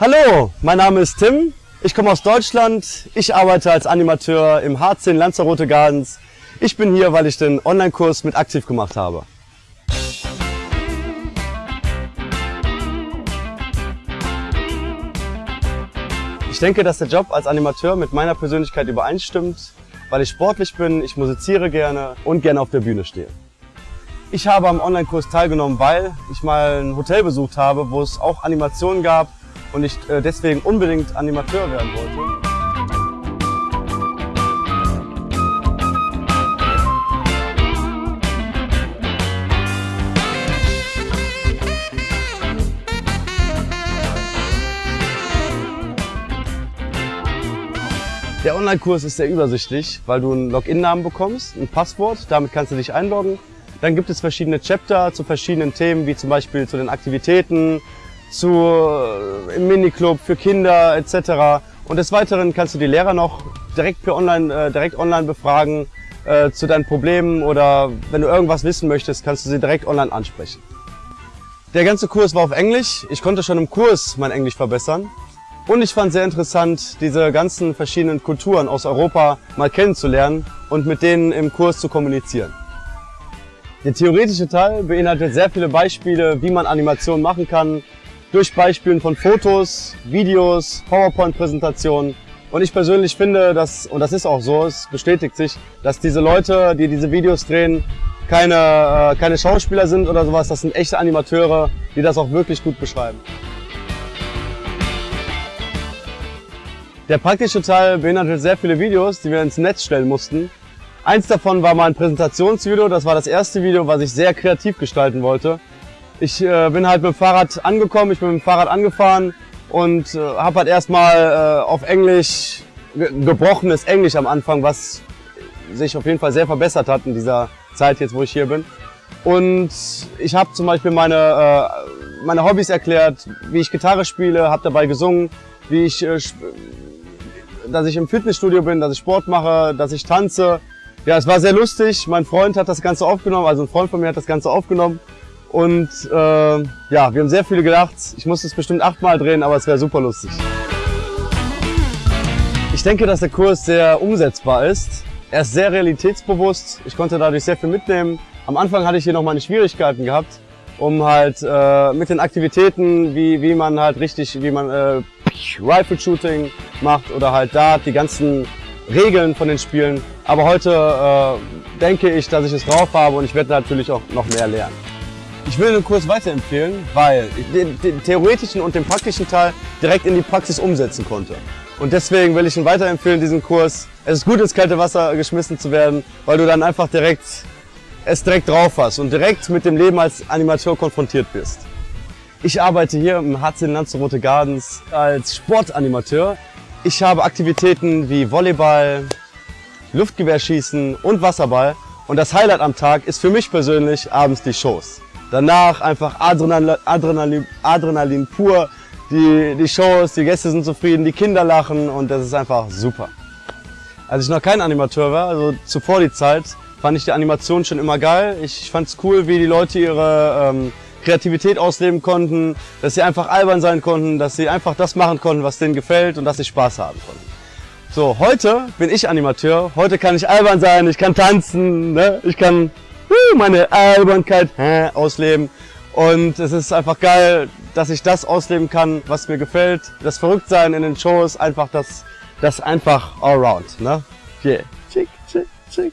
Hallo, mein Name ist Tim. Ich komme aus Deutschland. Ich arbeite als Animateur im H10 Lanzarote Gardens. Ich bin hier, weil ich den Online-Kurs mit aktiv gemacht habe. Ich denke, dass der Job als Animateur mit meiner Persönlichkeit übereinstimmt, weil ich sportlich bin, ich musiziere gerne und gerne auf der Bühne stehe. Ich habe am Online-Kurs teilgenommen, weil ich mal ein Hotel besucht habe, wo es auch Animationen gab und ich äh, deswegen unbedingt Animateur werden wollte. Der Online-Kurs ist sehr übersichtlich, weil du einen Login-Namen bekommst, ein Passwort, damit kannst du dich einloggen. Dann gibt es verschiedene Chapter zu verschiedenen Themen, wie zum Beispiel zu den Aktivitäten, zu, äh, im Miniclub für Kinder etc. Und des Weiteren kannst du die Lehrer noch direkt, per online, äh, direkt online befragen äh, zu deinen Problemen oder wenn du irgendwas wissen möchtest, kannst du sie direkt online ansprechen. Der ganze Kurs war auf Englisch. Ich konnte schon im Kurs mein Englisch verbessern. Und ich fand sehr interessant, diese ganzen verschiedenen Kulturen aus Europa mal kennenzulernen und mit denen im Kurs zu kommunizieren. Der theoretische Teil beinhaltet sehr viele Beispiele, wie man Animationen machen kann, durch Beispielen von Fotos, Videos, PowerPoint-Präsentationen. Und ich persönlich finde, dass, und das ist auch so, es bestätigt sich, dass diese Leute, die diese Videos drehen, keine, äh, keine Schauspieler sind oder sowas, das sind echte Animateure, die das auch wirklich gut beschreiben. Der praktische Teil beinhaltet sehr viele Videos, die wir ins Netz stellen mussten. Eins davon war mal ein Präsentationsvideo, das war das erste Video, was ich sehr kreativ gestalten wollte. Ich äh, bin halt mit dem Fahrrad angekommen, ich bin mit dem Fahrrad angefahren und äh, habe halt erstmal äh, auf Englisch, ge gebrochenes Englisch am Anfang, was sich auf jeden Fall sehr verbessert hat in dieser Zeit jetzt, wo ich hier bin. Und ich habe zum Beispiel meine, äh, meine Hobbys erklärt, wie ich Gitarre spiele, habe dabei gesungen, wie ich, äh, dass ich im Fitnessstudio bin, dass ich Sport mache, dass ich tanze. Ja, es war sehr lustig. Mein Freund hat das Ganze aufgenommen, also ein Freund von mir hat das Ganze aufgenommen und äh, ja, wir haben sehr viele gelacht. Ich musste es bestimmt achtmal drehen, aber es wäre super lustig. Ich denke, dass der Kurs sehr umsetzbar ist. Er ist sehr realitätsbewusst. Ich konnte dadurch sehr viel mitnehmen. Am Anfang hatte ich hier noch meine Schwierigkeiten gehabt, um halt äh, mit den Aktivitäten, wie, wie man halt richtig, wie man äh, Rifle Shooting macht oder halt Dart, die ganzen Regeln von den Spielen. Aber heute äh, denke ich, dass ich es drauf habe und ich werde natürlich auch noch mehr lernen. Ich will den Kurs weiterempfehlen, weil ich den, den, theoretischen und den praktischen Teil direkt in die Praxis umsetzen konnte. Und deswegen will ich ihn weiterempfehlen, diesen Kurs. Es ist gut, ins kalte Wasser geschmissen zu werden, weil du dann einfach direkt es direkt drauf hast und direkt mit dem Leben als Animateur konfrontiert bist. Ich arbeite hier im HC Lanzarote Gardens als Sportanimateur. Ich habe Aktivitäten wie Volleyball, Luftgewehrschießen und Wasserball. Und das Highlight am Tag ist für mich persönlich abends die Shows. Danach einfach Adrenalin, Adrenalin, Adrenalin pur. Die, die Shows, die Gäste sind zufrieden, die Kinder lachen und das ist einfach super. Als ich noch kein Animateur war, also zuvor die Zeit, fand ich die Animation schon immer geil. Ich fand es cool, wie die Leute ihre ähm, Kreativität ausleben konnten, dass sie einfach albern sein konnten, dass sie einfach das machen konnten, was denen gefällt und dass sie Spaß haben konnten. So, heute bin ich Animateur, heute kann ich albern sein, ich kann tanzen, ne? ich kann meine Albernkeit ausleben. Und es ist einfach geil, dass ich das ausleben kann, was mir gefällt. Das Verrücktsein in den Shows, einfach das, das einfach allround. Ne? Yeah. Chick, chick, chick.